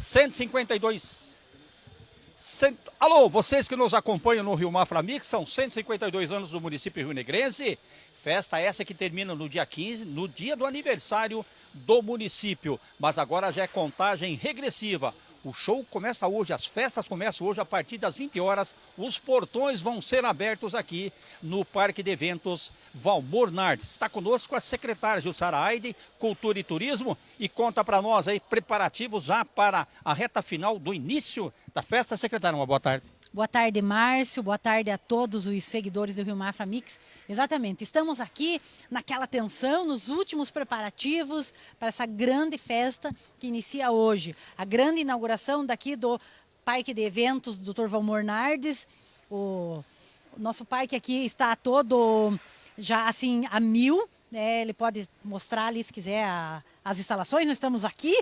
152. Cent... Alô, vocês que nos acompanham no Rio Mafra Mix, são 152 anos do município Rio Negrense. Festa essa que termina no dia 15, no dia do aniversário do município. Mas agora já é contagem regressiva. O show começa hoje, as festas começam hoje a partir das 20 horas. Os portões vão ser abertos aqui no Parque de Eventos Valmor Nardes. Está conosco a secretária Jussara Aide, Cultura e Turismo, e conta para nós aí preparativos já para a reta final do início da festa. Secretária, uma boa tarde. Boa tarde, Márcio. Boa tarde a todos os seguidores do Rio Mafra Mix. Exatamente, estamos aqui naquela tensão, nos últimos preparativos para essa grande festa que inicia hoje. A grande inauguração daqui do Parque de Eventos Dr. Valmor Nardes. O nosso parque aqui está todo já assim a mil. Né? Ele pode mostrar ali se quiser a, as instalações. Nós estamos aqui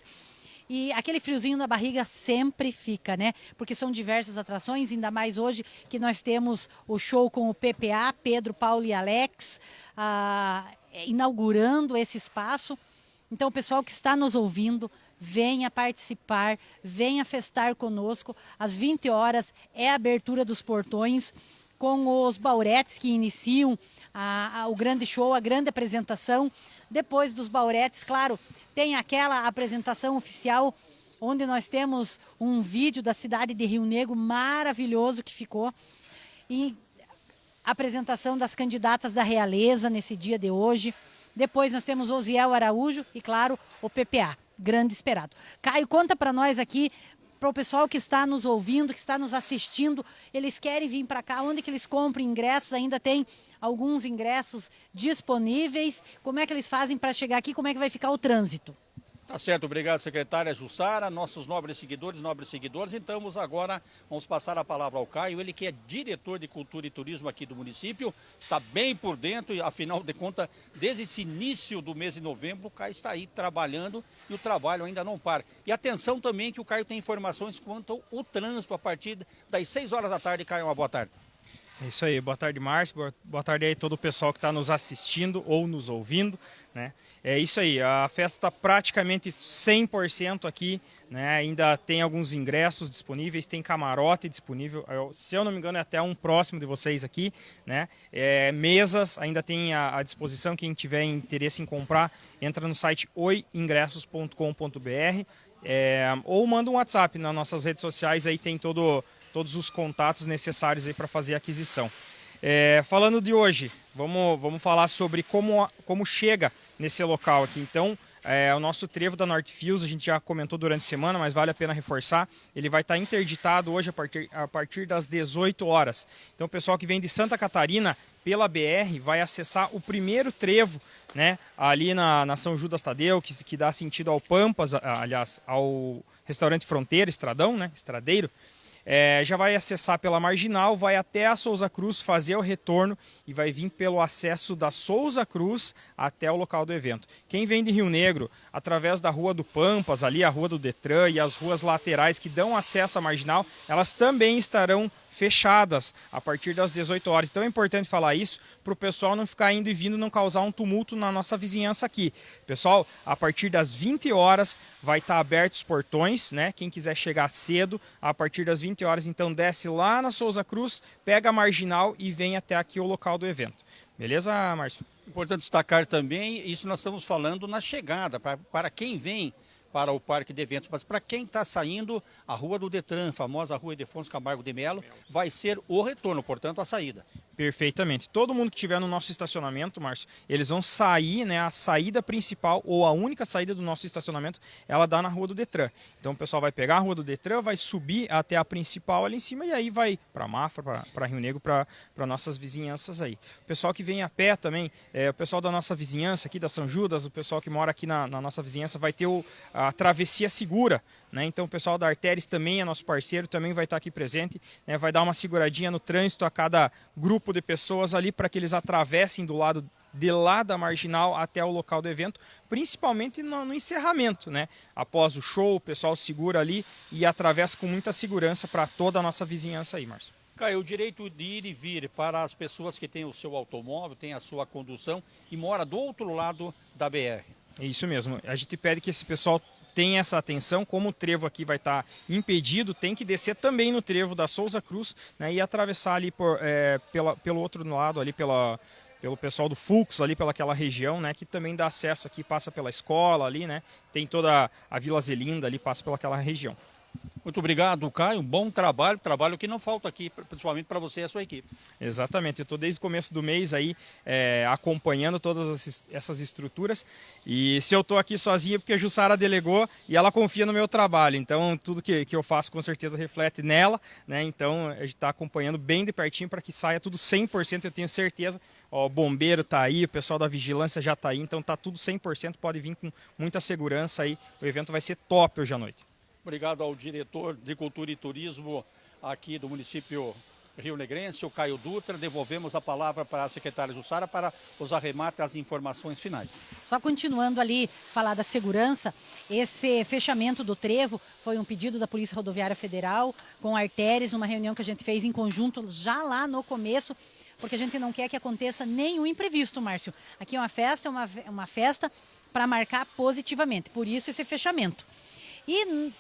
e aquele friozinho na barriga sempre fica, né? Porque são diversas atrações, ainda mais hoje que nós temos o show com o PPA, Pedro, Paulo e Alex, ah, inaugurando esse espaço. Então, o pessoal que está nos ouvindo, venha participar, venha festar conosco. Às 20 horas é a abertura dos portões com os bauretes que iniciam a, a, o grande show, a grande apresentação. Depois dos bauretes, claro, tem aquela apresentação oficial onde nós temos um vídeo da cidade de Rio Negro maravilhoso que ficou. E apresentação das candidatas da realeza nesse dia de hoje. Depois nós temos Osiel Araújo e, claro, o PPA, grande esperado. Caio, conta para nós aqui, para o pessoal que está nos ouvindo, que está nos assistindo, eles querem vir para cá, onde que eles compram ingressos? Ainda tem alguns ingressos disponíveis. Como é que eles fazem para chegar aqui? Como é que vai ficar o trânsito? Tá certo, obrigado secretária Jussara, nossos nobres seguidores, nobres seguidores. Então agora vamos passar a palavra ao Caio, ele que é diretor de cultura e turismo aqui do município, está bem por dentro e afinal de contas, desde esse início do mês de novembro, o Caio está aí trabalhando e o trabalho ainda não para. E atenção também que o Caio tem informações quanto ao trânsito a partir das 6 horas da tarde. Caio, uma boa tarde. É isso aí, boa tarde Márcio, boa, tarde aí todo o pessoal que está nos assistindo ou nos ouvindo, né? É isso aí, a festa está praticamente 100% aqui, né? Ainda tem alguns ingressos disponíveis, tem camarote disponível, se eu não me engano é até um próximo de vocês aqui, né? É, mesas ainda tem à, disposição, quem tiver interesse em comprar, entra no site oingressos.com.br é, ou manda um WhatsApp nas nossas redes sociais, aí tem todo todos os contatos necessários para fazer a aquisição. É, falando de hoje, vamos, vamos falar sobre como, como chega nesse local aqui. Então, é, o nosso trevo da Northfields, a gente já comentou durante a semana, mas vale a pena reforçar. Ele vai estar interditado hoje a partir, a partir das 18 horas. Então, o pessoal que vem de Santa Catarina pela BR vai acessar o primeiro trevo, né, ali na, na São Judas Tadeu, que, que dá sentido ao Pampas, aliás, ao restaurante Fronteira, Estradão, né, Estradeiro é, já vai acessar pela Marginal, vai até a Souza Cruz fazer o retorno e vai vir pelo acesso da Souza Cruz até o local do evento. Quem vem de Rio Negro, através da Rua do Pampas, ali a Rua do Detran e as ruas laterais que dão acesso à Marginal, elas também estarão fechadas a partir das 18 horas. Então é importante falar isso para o pessoal não ficar indo e vindo, não causar um tumulto na nossa vizinhança aqui. Pessoal, a partir das 20 horas vai estar abertos os portões, né? Quem quiser chegar cedo, a partir das 20 horas, então desce lá na Souza Cruz, pega a marginal e vem até aqui o local do evento. Beleza, Márcio? Importante destacar também, isso nós estamos falando na chegada, para, para quem vem para o parque de eventos. Mas para quem está saindo, a Rua do Detran, famosa Rua Edefonso Camargo de Melo, vai ser o retorno, portanto, a saída. Perfeitamente. Todo mundo que estiver no nosso estacionamento, Márcio, eles vão sair, né? A saída principal ou a única saída do nosso estacionamento, ela dá na Rua do Detran. Então o pessoal vai pegar a Rua do Detran, vai subir até a principal ali em cima e aí vai para Mafra, para Rio Negro, para nossas vizinhanças aí. O pessoal que vem a pé também, é, o pessoal da nossa vizinhança aqui da São Judas, o pessoal que mora aqui na, na nossa vizinhança vai ter o, a travessia segura, né? Então o pessoal da Artéries também é nosso parceiro, também vai estar aqui presente, né? vai dar uma seguradinha no trânsito a cada grupo grupo de pessoas ali para que eles atravessem do lado de lá da marginal até o local do evento, principalmente no, no, encerramento, né? Após o show, o pessoal segura ali e atravessa com muita segurança para toda a nossa vizinhança aí, Márcio. Caio, o direito de ir e vir para as pessoas que têm o seu automóvel, têm a sua condução e mora do outro lado da BR. Isso mesmo. A gente pede que esse pessoal tem essa atenção, como o trevo aqui vai estar tá impedido, tem que descer também no trevo da Souza Cruz né, e atravessar ali por, é, pela, pelo outro lado, ali pela, pelo pessoal do Fux ali pelaquela região, né, que também dá acesso aqui, passa pela escola ali, né, tem toda a Vila Zelinda ali, passa pelaquela região. Muito obrigado, Caio. Um bom trabalho, trabalho que não falta aqui, principalmente para você e a sua equipe. Exatamente. Eu estou desde o começo do mês aí é, acompanhando todas essas estruturas. E se eu estou aqui sozinho é porque a Jussara delegou e ela confia no meu trabalho. Então, tudo que, que eu faço com certeza reflete nela. Né? Então, a gente está acompanhando bem de pertinho para que saia tudo 100%, eu tenho certeza. Ó, o bombeiro está aí, o pessoal da vigilância já está aí, então está tudo 100%, pode vir com muita segurança aí. O evento vai ser top hoje à noite. Obrigado ao diretor de Cultura e Turismo aqui do município Rio Negrense, o Caio Dutra. Devolvemos a palavra para a secretária Jussara para os arremates as informações finais. Só continuando ali, falar da segurança, esse fechamento do trevo foi um pedido da Polícia Rodoviária Federal com artérias, numa reunião que a gente fez em conjunto já lá no começo, porque a gente não quer que aconteça nenhum imprevisto, Márcio. Aqui é uma festa, é uma, uma festa para marcar positivamente, por isso esse fechamento. E,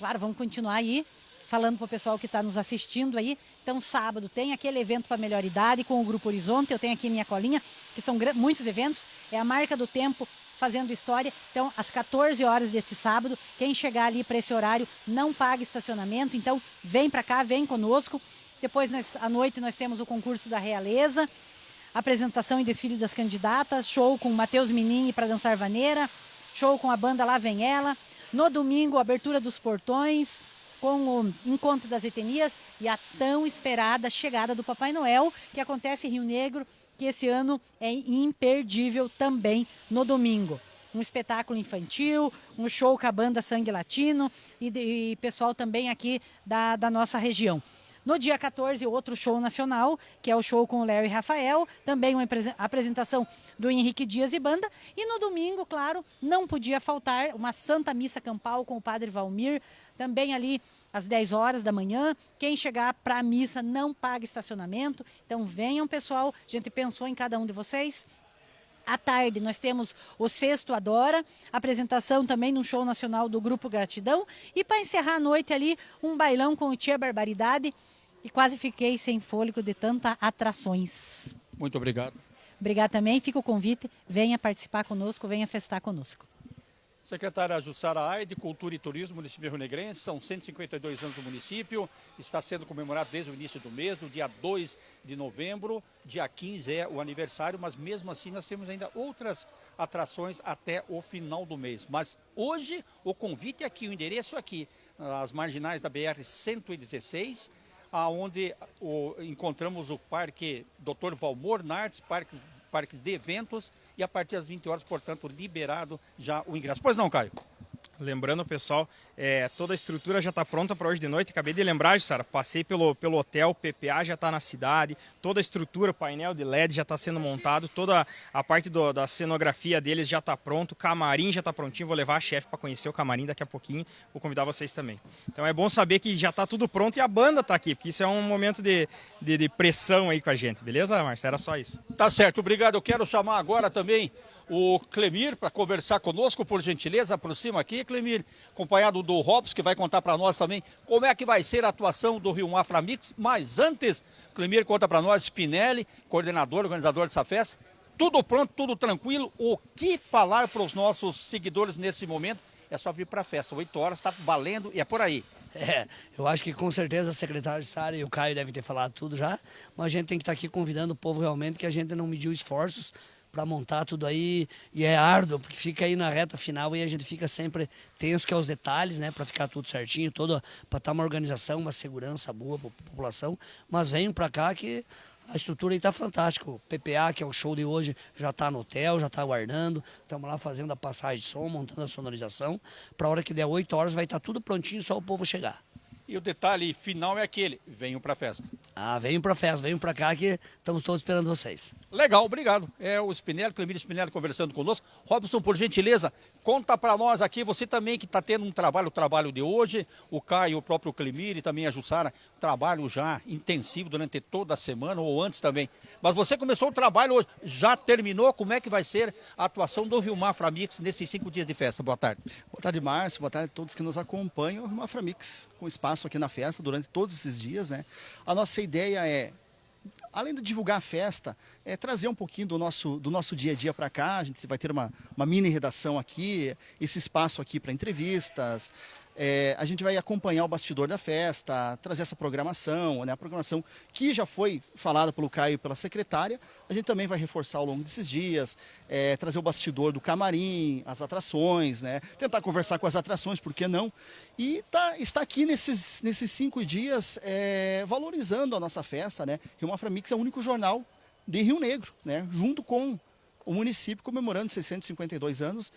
claro, vamos continuar aí falando para o pessoal que está nos assistindo aí. Então, sábado tem aquele evento para melhor idade com o Grupo Horizonte. Eu tenho aqui minha colinha, que são muitos eventos. É a marca do tempo fazendo história. Então, às 14 horas desse sábado, quem chegar ali para esse horário não paga estacionamento. Então, vem para cá, vem conosco. Depois, nós, à noite, nós temos o concurso da Realeza, apresentação e desfile das candidatas, show com Matheus Menini para dançar vaneira, show com a banda Lá Vem Ela, no domingo, abertura dos portões, com o encontro das etnias e a tão esperada chegada do Papai Noel, que acontece em Rio Negro, que esse ano é imperdível também no domingo. Um espetáculo infantil, um show com a banda Sangue Latino e, e pessoal também aqui da, da nossa região. No dia 14, outro show nacional, que é o show com o Larry Rafael, também uma apresentação do Henrique Dias e banda. E no domingo, claro, não podia faltar uma Santa Missa Campal com o Padre Valmir, também ali às 10 horas da manhã. Quem chegar para a missa não paga estacionamento. Então venham, pessoal. A gente pensou em cada um de vocês. À tarde, nós temos o Sexto Adora, apresentação também no show nacional do Grupo Gratidão. E para encerrar a noite ali, um bailão com o Tia Barbaridade e quase fiquei sem fôlego de tanta atrações. Muito obrigado. Obrigado também. Fica o convite. Venha participar conosco, venha festar conosco. Secretária Jussara Aide, Cultura e Turismo, município Rio Negrense, são 152 anos do município, está sendo comemorado desde o início do mês, no dia 2 de novembro, dia 15 é o aniversário, mas mesmo assim nós temos ainda outras atrações até o final do mês. Mas hoje o convite é aqui, o endereço é aqui, as marginais da BR-116, aonde o, encontramos o Parque Dr. Valmor Nartes, parque, parque de eventos, e a partir das 20 horas, portanto, liberado já o ingresso. Pois não, Caio? Lembrando, pessoal, é, toda a estrutura já está pronta para hoje de noite. Acabei de lembrar, Sara, passei pelo, pelo hotel, PPA já está na cidade, toda a estrutura, painel de LED já está sendo montado, toda a parte do, da cenografia deles já está pronto, o camarim já está prontinho. Vou levar a chefe para conhecer o camarim daqui a pouquinho, vou convidar vocês também. Então é bom saber que já está tudo pronto e a banda está aqui, porque isso é um momento de, de, de pressão aí com a gente, beleza, Marcia? Era só isso. Tá certo, obrigado. Eu quero chamar agora também o Clemir para conversar conosco, por gentileza, aproxima aqui, Clemir, acompanhado do Robson, que vai contar para nós também como é que vai ser a atuação do Rio Mafra Mix. Mas antes, Clemir conta para nós, Spinelli, coordenador, organizador dessa festa. Tudo pronto, tudo tranquilo. O que falar para os nossos seguidores nesse momento? É só vir para a festa. Oito horas, está valendo e é por aí. É, eu acho que com certeza a secretária de Sara e o Caio devem ter falado tudo já, mas a gente tem que estar tá aqui convidando o povo realmente que a gente não mediu esforços para montar tudo aí e é árduo, porque fica aí na reta final e a gente fica sempre tenso que é os detalhes, né, para ficar tudo certinho, todo para estar tá uma organização, uma segurança boa para a população, mas venham para cá que a estrutura aí está fantástica. O PPA, que é o show de hoje, já está no hotel, já está aguardando. Estamos lá fazendo a passagem de som, montando a sonorização. Para a hora que der 8 horas vai estar tá tudo prontinho, só o povo chegar. E o detalhe final é aquele, venham para a festa. Ah, venham para a festa, venham para cá que estamos todos esperando vocês. Legal, obrigado. É o Spinelli, Clemírio Spinelli conversando conosco. Robson, por gentileza, conta para nós aqui, você também que está tendo um trabalho, o trabalho de hoje, o Caio, o próprio Clemírio e também a Jussara, trabalho já intensivo durante toda a semana ou antes também. Mas você começou o trabalho hoje, já terminou? Como é que vai ser a atuação do Rio Mafra Mix nesses cinco dias de festa? Boa tarde. Boa tarde, Márcio. Boa tarde a todos que nos acompanham. O Rio Mafra Mix, com espaço aqui na festa durante todos esses dias, né? A nossa ideia é além de divulgar a festa, é trazer um pouquinho do nosso, do nosso dia a dia para cá. A gente vai ter uma, uma mini redação aqui, esse espaço aqui para entrevistas, é, a gente vai acompanhar o bastidor da festa, trazer essa programação, né, a programação que já foi falada pelo Caio e pela secretária, a gente também vai reforçar ao longo desses dias, é, trazer o bastidor do camarim, as atrações, né, tentar conversar com as atrações, por que não? E tá, está aqui nesses, nesses cinco dias é, valorizando a nossa festa, né? Rio Mafra Mix é o único jornal de Rio Negro, né, junto com o município comemorando 652 anos.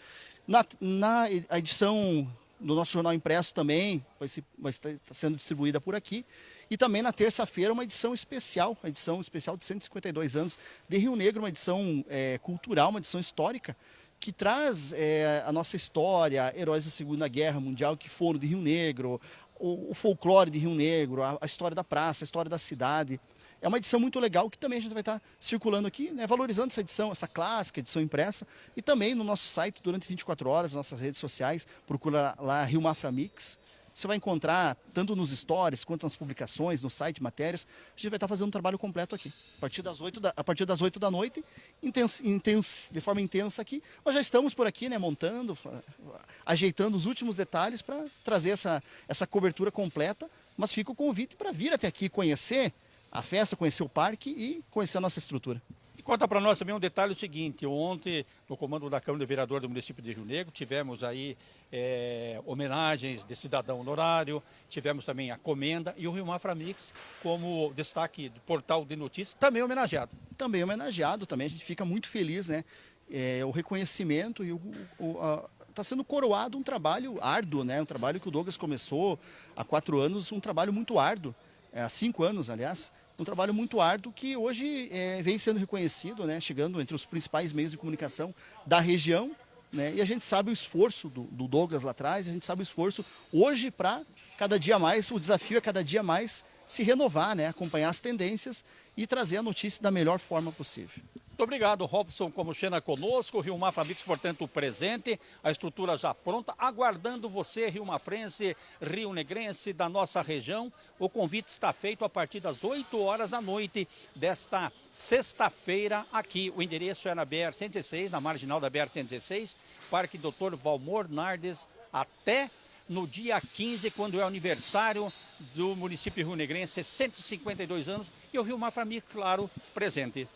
Na, na edição no nosso jornal impresso também, vai, se, vai estar sendo distribuída por aqui. E também na terça-feira uma edição especial, uma edição especial de 152 anos de Rio Negro, uma edição é, cultural, uma edição histórica, que traz é, a nossa história, heróis da Segunda Guerra Mundial que foram de Rio Negro, o, o folclore de Rio Negro, a, a história da praça, a história da cidade. É uma edição muito legal que também a gente vai estar circulando aqui, né, valorizando essa edição, essa clássica edição impressa, e também no nosso site durante 24 horas, nossas redes sociais, procura lá Rio Mafra Mix. Você vai encontrar, tanto nos stories quanto nas publicações, no site, matérias, a gente vai estar fazendo um trabalho completo aqui. A partir das 8 da, a partir das 8 da noite, de forma intensa aqui. Nós já estamos por aqui, né, montando, ajeitando os últimos detalhes para trazer essa, essa cobertura completa. Mas fica o convite para vir até aqui conhecer a festa, conhecer o parque e conhecer a nossa estrutura. E conta para nós também um detalhe o seguinte, ontem, no comando da Câmara de Vereador do município de Rio Negro, tivemos aí é, homenagens de cidadão honorário, tivemos também a comenda e o Rio Mafra Mix como destaque do portal de notícias, também homenageado. Também homenageado, também a gente fica muito feliz, né? É, o reconhecimento e o, o está sendo coroado um trabalho árduo, né? Um trabalho que o Douglas começou há quatro anos, um trabalho muito árduo é, há cinco anos, aliás, um trabalho muito árduo que hoje é, vem sendo reconhecido, né, chegando entre os principais meios de comunicação da região. Né, e a gente sabe o esforço do, do Douglas lá atrás, a gente sabe o esforço hoje para cada dia mais, o desafio é cada dia mais se renovar, né, acompanhar as tendências e trazer a notícia da melhor forma possível. Muito obrigado, Robson como Xena conosco, Rio Mafra Mix, portanto, presente, a estrutura já pronta, aguardando você, Rio Mafrense, Rio Negrense, da nossa região. O convite está feito a partir das 8 horas da noite desta sexta-feira aqui. O endereço é na BR-116, na marginal da BR-116, Parque Doutor Valmor Nardes, até no dia 15, quando é aniversário do município rio negrense, 152 anos, e o Rio Mafra Mix, claro, presente.